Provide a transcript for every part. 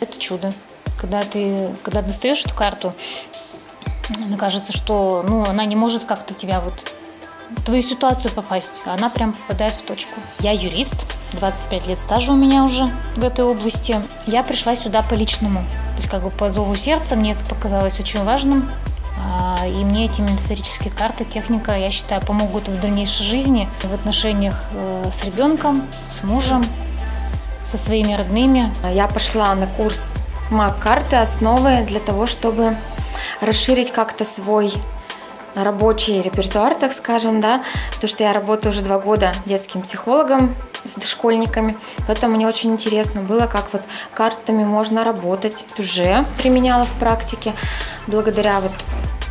Это чудо. Когда ты когда достаешь эту карту, мне кажется, что ну, она не может как-то тебя вот твою ситуацию попасть, она прям попадает в точку. Я юрист, 25 лет стажа у меня уже в этой области. Я пришла сюда по личному, то есть как бы по зову сердца, мне это показалось очень важным. А, И мне эти метафорические карты, техника, я считаю, помогут в дальнейшей жизни, в отношениях э, с ребенком, с мужем, со своими родными. Я пошла на курс маг-карты основы для того, чтобы расширить как-то свой рабочий репертуар, так скажем, да, потому что я работаю уже два года детским психологом с дошкольниками, поэтому мне очень интересно было, как вот картами можно работать. Уже применяла в практике благодаря вот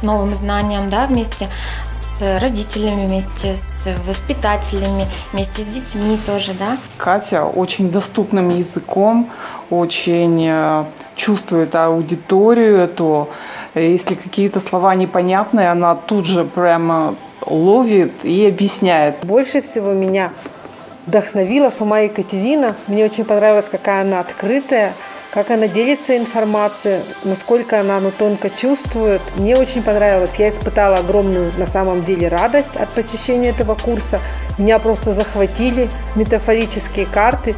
новым знаниям, да, вместе с родителями, вместе с воспитателями, вместе с детьми тоже, да. Катя очень доступным языком, очень э, чувствует аудиторию эту. Если какие-то слова непонятные, она тут же прямо ловит и объясняет. Больше всего меня вдохновила сама Екатерина. Мне очень понравилось, какая она открытая, как она делится информацией, насколько она ну, тонко чувствует. Мне очень понравилось. Я испытала огромную на самом деле радость от посещения этого курса. Меня просто захватили метафорические карты.